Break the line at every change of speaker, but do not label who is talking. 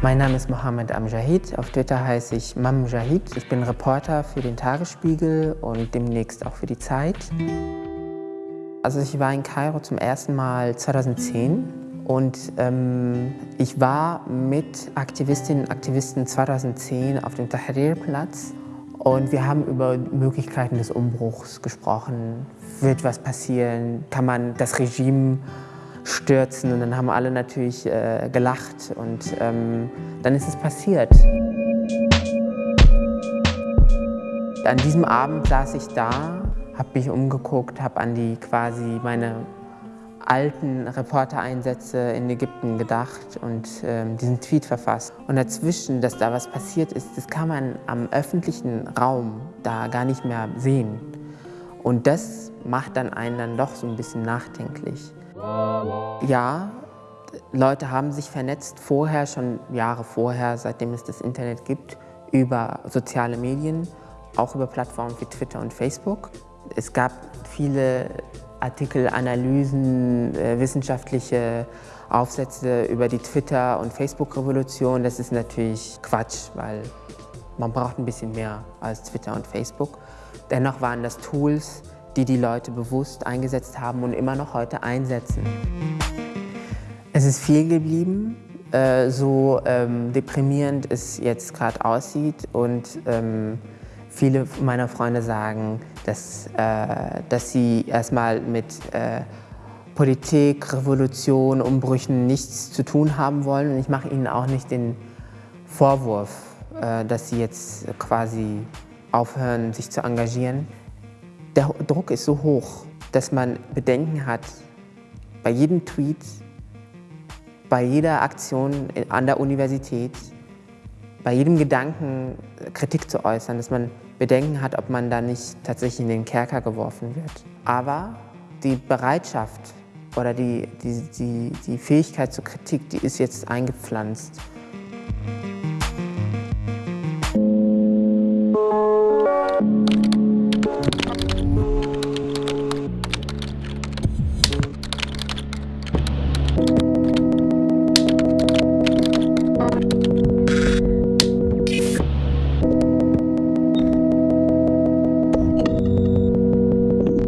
Mein Name ist Mohammed Amjahid. Auf Twitter heiße ich Mam Jahid. Ich bin Reporter für den Tagesspiegel und demnächst auch für die Zeit. Also ich war in Kairo zum ersten Mal 2010 und ähm, ich war mit Aktivistinnen und Aktivisten 2010 auf dem Tahrir-Platz und wir haben über Möglichkeiten des Umbruchs gesprochen. Wird was passieren? Kann man das Regime stürzen. Und dann haben alle natürlich äh, gelacht und ähm, dann ist es passiert. An diesem Abend saß ich da, habe mich umgeguckt, habe an die quasi meine alten Reportereinsätze in Ägypten gedacht und ähm, diesen Tweet verfasst. Und dazwischen, dass da was passiert ist, das kann man am öffentlichen Raum da gar nicht mehr sehen. Und das macht dann einen dann doch so ein bisschen nachdenklich. Ja, Leute haben sich vernetzt vorher, schon Jahre vorher, seitdem es das Internet gibt, über soziale Medien, auch über Plattformen wie Twitter und Facebook. Es gab viele Artikel, Analysen, äh, wissenschaftliche Aufsätze über die Twitter- und Facebook-Revolution. Das ist natürlich Quatsch, weil man braucht ein bisschen mehr als Twitter und Facebook. Dennoch waren das Tools, die die Leute bewusst eingesetzt haben und immer noch heute einsetzen. Es ist viel geblieben, äh, so ähm, deprimierend es jetzt gerade aussieht und ähm, viele meiner Freunde sagen, dass, äh, dass sie erstmal mit äh, Politik, Revolution, Umbrüchen nichts zu tun haben wollen. Und ich mache ihnen auch nicht den Vorwurf, äh, dass sie jetzt quasi aufhören, sich zu engagieren der Druck ist so hoch, dass man Bedenken hat, bei jedem Tweet, bei jeder Aktion an der Universität, bei jedem Gedanken Kritik zu äußern, dass man Bedenken hat, ob man da nicht tatsächlich in den Kerker geworfen wird. Aber die Bereitschaft oder die, die, die, die Fähigkeit zur Kritik, die ist jetzt eingepflanzt.